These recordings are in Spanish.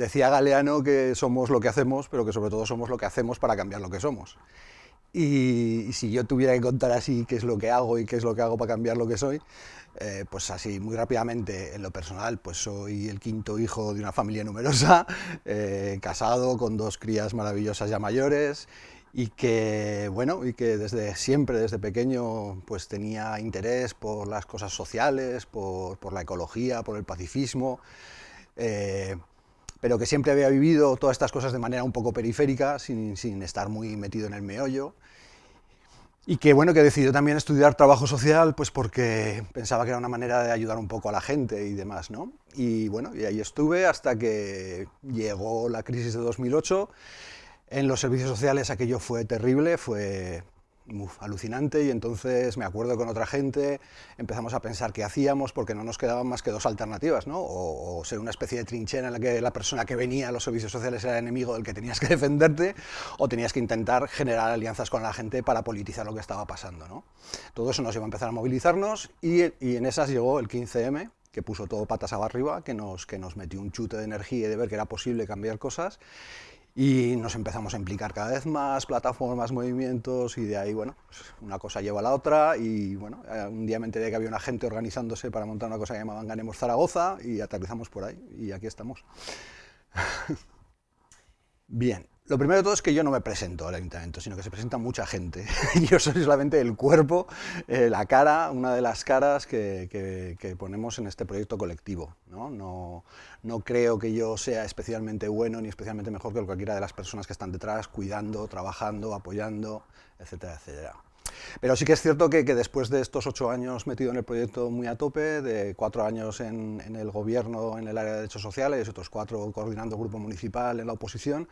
decía Galeano que somos lo que hacemos, pero que sobre todo somos lo que hacemos para cambiar lo que somos. Y, si yo tuviera que contar así qué es lo que hago y qué es lo que hago para cambiar lo que soy, eh, pues así muy rápidamente, en lo personal, pues soy el quinto hijo de una familia numerosa, eh, casado con dos crías maravillosas ya mayores y que, bueno, y que desde siempre, desde pequeño, pues tenía interés por las cosas sociales, por, por la ecología, por el pacifismo, eh, pero que siempre había vivido todas estas cosas de manera un poco periférica, sin, sin estar muy metido en el meollo, y que bueno, que decidió también estudiar trabajo social, pues porque pensaba que era una manera de ayudar un poco a la gente y demás, ¿no? Y bueno, y ahí estuve hasta que llegó la crisis de 2008, en los servicios sociales aquello fue terrible, fue alucinante y entonces me acuerdo con otra gente empezamos a pensar qué hacíamos porque no nos quedaban más que dos alternativas, ¿no? o, ser una especie de trinchera en la que la persona que venía a los servicios sociales era enemigo del que tenías que defenderte o tenías que intentar generar alianzas con la gente para politizar lo que estaba pasando. ¿no? Todo eso nos iba a empezar a movilizarnos y, y en esas llegó el 15M que puso todo patas arriba, que nos, que nos metió un chute de energía y de ver que era posible cambiar cosas y nos empezamos a implicar cada vez más, plataformas, movimientos, y de ahí, bueno, una cosa lleva a la otra, y bueno, eh, un día me enteré que había una gente organizándose para montar una cosa que llamaban Ganemos Zaragoza, y aterrizamos por ahí, y aquí estamos. Bien, lo primero de todo es que yo no me presento al ayuntamiento, sino que se presenta mucha gente. yo soy solamente el cuerpo, eh, la cara, una de las caras que, ponemos en este proyecto colectivo. ¿no? No, no creo que yo sea especialmente bueno ni especialmente mejor que cualquiera de las personas que están detrás, cuidando, trabajando, apoyando, etcétera, etcétera. Pero sí que es cierto que, después de estos ocho años metido en el proyecto muy a tope, de cuatro años en, el gobierno en el área de derechos sociales, otros cuatro coordinando grupo municipal en la oposición,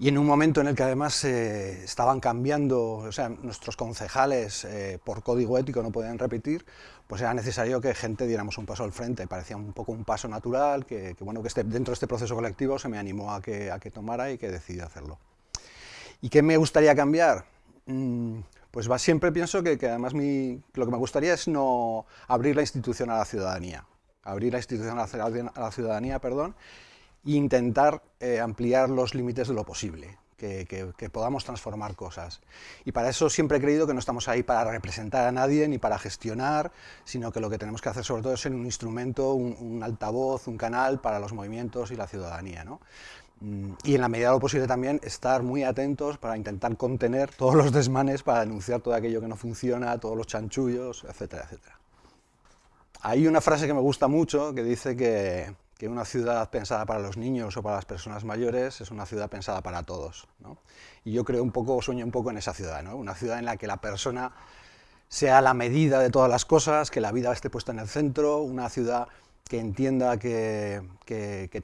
y en un momento en el que además eh, estaban cambiando, o sea, nuestros concejales eh, por código ético no podían repetir, pues era necesario que gente diéramos un paso al frente, parecía un poco un paso natural, que, bueno, que este, dentro de este proceso colectivo se me animó a que, a que tomara y que decidí hacerlo. ¿Y qué me gustaría cambiar? Mm, pues va, siempre pienso que, además lo que me gustaría es no abrir la institución a la ciudadanía, abrir la institución a la, ciudadanía, perdón, e intentar eh, ampliar los límites de lo posible, que, podamos transformar cosas. Y para eso siempre he creído que no estamos ahí para representar a nadie ni para gestionar, sino que lo que tenemos que hacer sobre todo es ser un instrumento, un, un altavoz, un canal para los movimientos y la ciudadanía. ¿no? Y en la medida de lo posible también estar muy atentos para intentar contener todos los desmanes, para denunciar todo aquello que no funciona, todos los chanchullos, etcétera, etcétera. Hay una frase que me gusta mucho que dice que, que, una ciudad pensada para los niños o para las personas mayores es una ciudad pensada para todos. ¿no? Y yo creo un poco, sueño un poco en esa ciudad, ¿no? una ciudad en la que la persona sea la medida de todas las cosas, que la vida esté puesta en el centro, una ciudad que entienda que,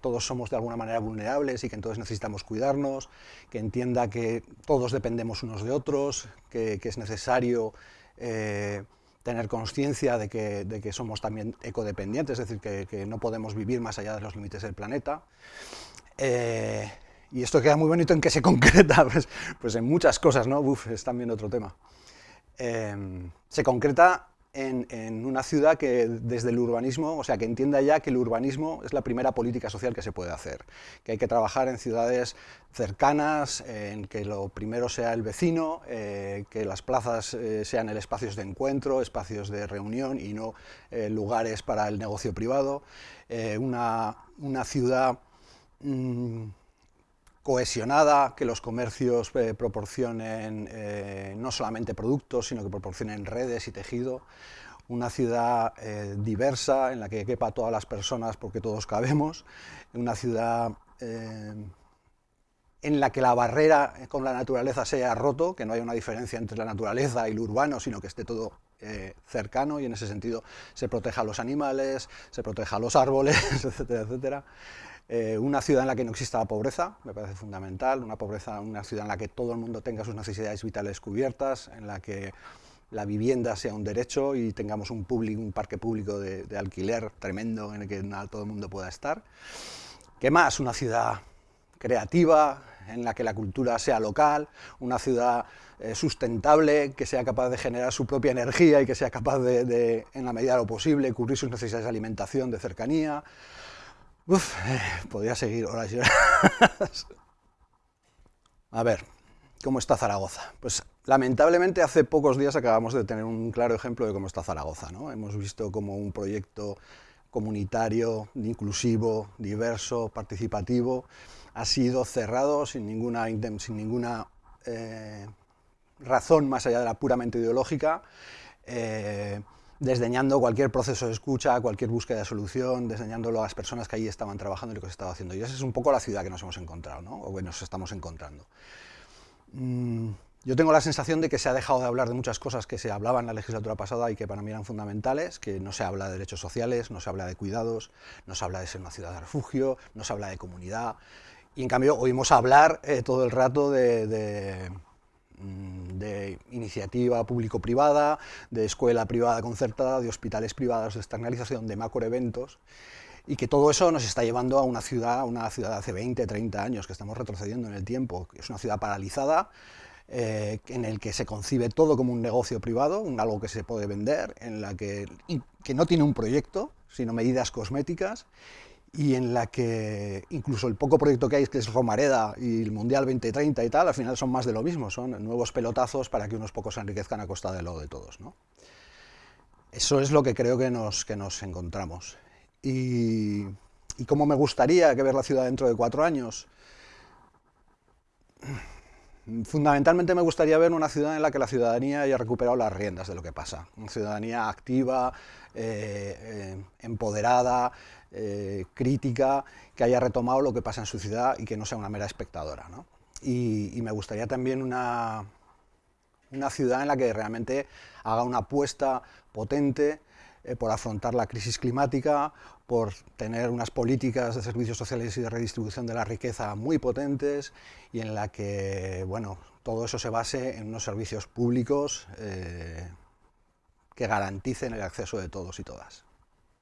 todos somos de alguna manera vulnerables y que entonces necesitamos cuidarnos, que entienda que todos dependemos unos de otros, que, es necesario eh, tener conciencia de que, somos también ecodependientes, es decir, que, no podemos vivir más allá de los límites del planeta. Eh, y esto queda muy bonito en que se concreta, pues, pues en muchas cosas, ¿no? Uf, es también otro tema. Eh, se concreta en, una ciudad que desde el urbanismo, o sea, que entienda ya que el urbanismo es la primera política social que se puede hacer, que hay que trabajar en ciudades cercanas, en que lo primero sea el vecino, eh, que las plazas eh, sean el espacios de encuentro, espacios de reunión y no eh, lugares para el negocio privado, una, una, ciudad... Mm, cohesionada, que los comercios eh, proporcionen eh, no solamente productos, sino que proporcionen redes y tejido, una ciudad eh, diversa en la que quepa todas las personas porque todos cabemos, una ciudad en la que la barrera con la naturaleza sea roto, que no haya una diferencia entre la naturaleza y lo urbano, sino que esté todo cercano. Y en ese sentido se proteja a los animales, se proteja a los árboles, etcétera, etcétera. Eh, una ciudad en la que no exista la pobreza, me parece fundamental, una, pobreza, una ciudad en la que todo el mundo tenga sus necesidades vitales cubiertas, en la que la vivienda sea un derecho y tengamos un, un parque público de, alquiler tremendo en el que todo el mundo pueda estar. ¿Qué más? Una ciudad creativa, en la que la cultura sea local, una ciudad eh, sustentable, que sea capaz de generar su propia energía y que sea capaz de, en la medida de lo posible, cubrir sus necesidades de alimentación, de cercanía, Uf, eh, podría seguir horas y horas. A ver, ¿cómo está Zaragoza? Pues lamentablemente hace pocos días acabamos de tener un claro ejemplo de cómo está Zaragoza. ¿no? Hemos visto como un proyecto comunitario, inclusivo, diverso, participativo, ha sido cerrado sin ninguna, sin ninguna eh, razón más allá de la puramente ideológica, eh, desdeñando cualquier proceso de escucha, cualquier búsqueda de solución, desdeñándolo a las personas que allí estaban trabajando y lo que se estaba haciendo. Y esa es un poco la ciudad que nos hemos encontrado, ¿no? o que nos estamos encontrando. Mm, yo tengo la sensación de que se ha dejado de hablar de muchas cosas que se hablaban en la legislatura pasada y que para mí eran fundamentales, que no se habla de derechos sociales, no se habla de cuidados, no se habla de ser una ciudad de refugio, no se habla de comunidad, y en cambio oímos hablar eh, todo el rato de de iniciativa público-privada, de escuela privada concertada, de hospitales privados, de externalización, de macroeventos, y que todo eso nos está llevando a una ciudad, una ciudad de hace 20, 30 años, que estamos retrocediendo en el tiempo, es una ciudad paralizada, eh, en el que se concibe todo como un negocio privado, un algo que se puede vender, en la que, que no tiene un proyecto, sino medidas cosméticas, y en la que incluso el poco proyecto que hay, que es Romareda y el Mundial 2030 y tal, al final son más de lo mismo, son nuevos pelotazos para que unos pocos se enriquezcan a costa de lo de todos. ¿no? Eso es lo que creo que nos, que nos encontramos. Y, y cómo me gustaría que ver la ciudad dentro de cuatro años. Fundamentalmente me gustaría ver una ciudad en la que la ciudadanía haya recuperado las riendas de lo que pasa. Una ciudadanía activa, eh, eh, empoderada, eh, crítica, que haya retomado lo que pasa en su ciudad y que no sea una mera espectadora. Y, me gustaría también una, una ciudad en la que realmente haga una apuesta potente por afrontar la crisis climática, por tener unas políticas de servicios sociales y de redistribución de la riqueza muy potentes y en la que bueno, todo eso se base en unos servicios públicos eh, que garanticen el acceso de todos y todas.